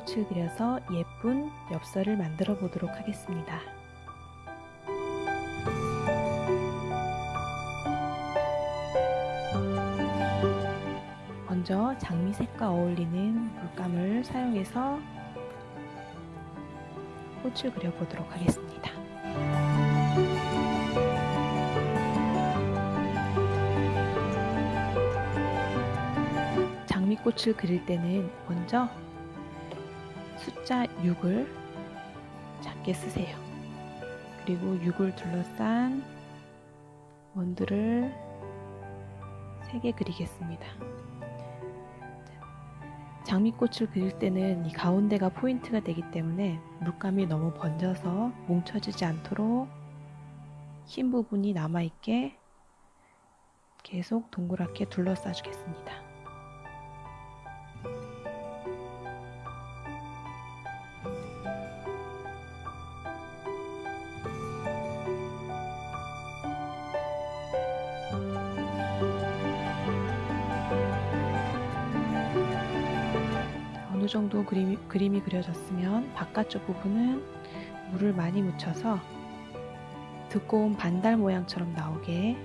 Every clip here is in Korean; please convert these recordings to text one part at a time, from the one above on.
장미꽃을 그려서 예쁜 엽서를 만들어 보도록 하겠습니다. 먼저 장미색과 어울리는 물감을 사용해서 꽃을 그려보도록 하겠습니다. 장미꽃을 그릴 때는 먼저 숫자 6을 작게 쓰세요. 그리고 6을 둘러싼 원두를 3개 그리겠습니다. 장미꽃을 그릴 때는 이 가운데가 포인트가 되기 때문에 물감이 너무 번져서 뭉쳐지지 않도록 흰 부분이 남아있게 계속 동그랗게 둘러싸 주겠습니다. 정도 그림이, 그림이 그려졌으면 바깥쪽 부분은 물을 많이 묻혀서 두꺼운 반달 모양처럼 나오게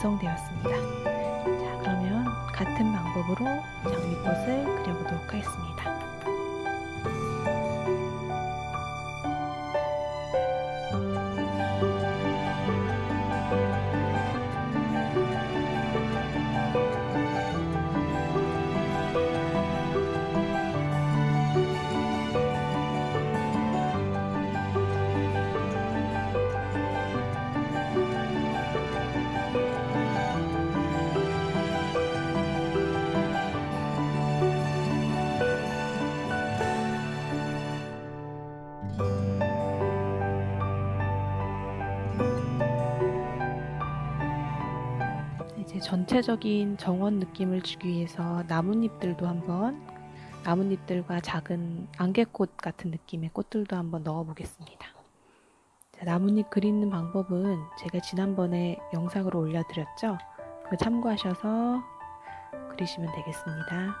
완성되었습니다. 자, 그러면 같은 방법으로 장미꽃을 그려보도록 하겠습니다. 전체적인 정원 느낌을 주기 위해서 나뭇잎들도 한번 나뭇잎들과 작은 안개꽃 같은 느낌의 꽃들도 한번 넣어 보겠습니다. 나뭇잎 그리는 방법은 제가 지난번에 영상으로 올려드렸죠. 그거 참고하셔서 그리시면 되겠습니다.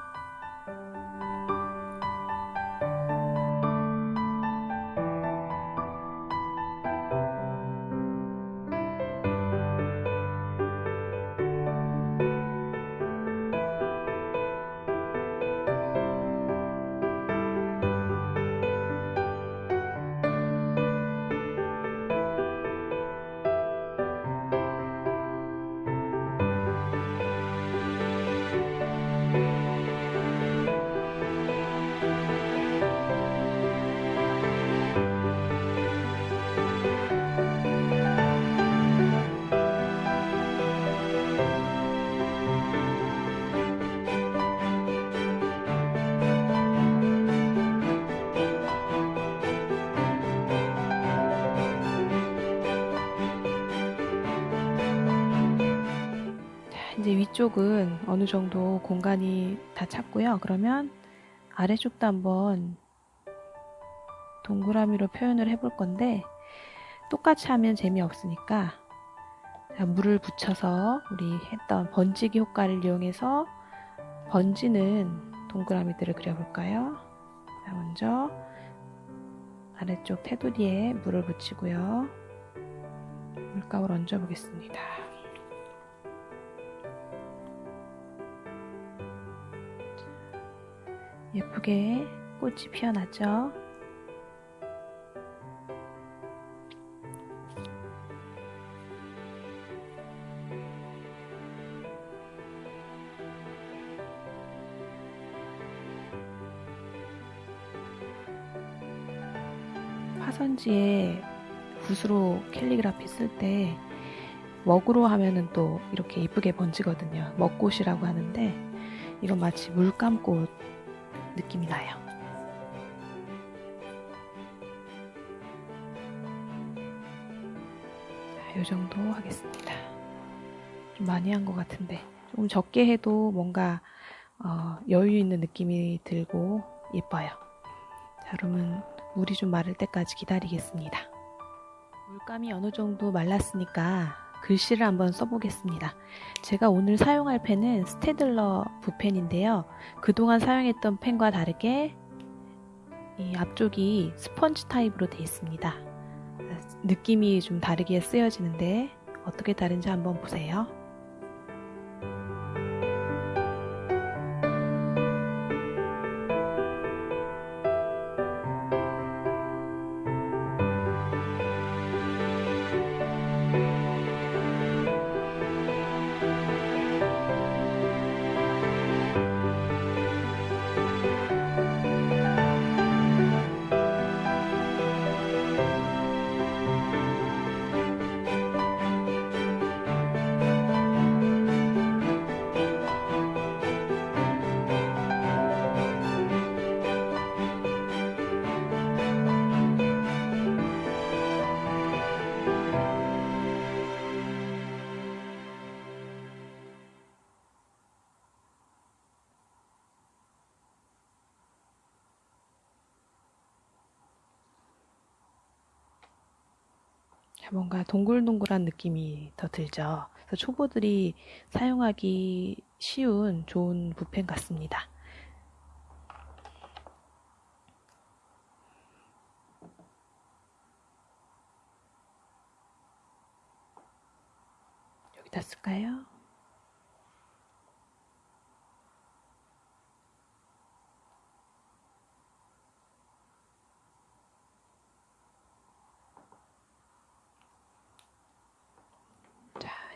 위쪽은 어느 정도 공간이 다 찼고요. 그러면 아래쪽도 한번 동그라미로 표현을 해볼 건데 똑같이 하면 재미없으니까 물을 붙여서 우리 했던 번지기 효과를 이용해서 번지는 동그라미들을 그려볼까요? 자, 먼저 아래쪽 테두리에 물을 붙이고요. 물감을 얹어 보겠습니다. 예쁘게 꽃이 피어나죠? 화선지에 붓으로 캘리그라피 쓸 때 먹으로 하면은 또 이렇게 이쁘게 번지거든요. 먹꽃이라고 하는데 이건 마치 물감꽃 느낌이 나요. 자, 이 정도 하겠습니다. 좀 많이 한 것 같은데 조금 적게 해도 뭔가 어, 여유 있는 느낌이 들고 예뻐요. 자, 그러면 물이 좀 마를 때까지 기다리겠습니다. 물감이 어느 정도 말랐으니까 글씨를 한번 써보겠습니다. 제가 오늘 사용할 펜은 스테들러 붓펜인데요. 그동안 사용했던 펜과 다르게 이 앞쪽이 스펀지 타입으로 되어 있습니다. 느낌이 좀 다르게 쓰여지는데 어떻게 다른지 한번 보세요. 뭔가 동글동글한 느낌이 더 들죠. 그래서 초보들이 사용하기 쉬운 좋은 붓펜 같습니다. 여기다 쓸까요?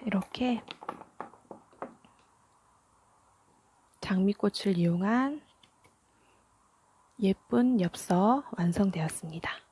이렇게 장미꽃을 이용한 예쁜 엽서 완성되었습니다.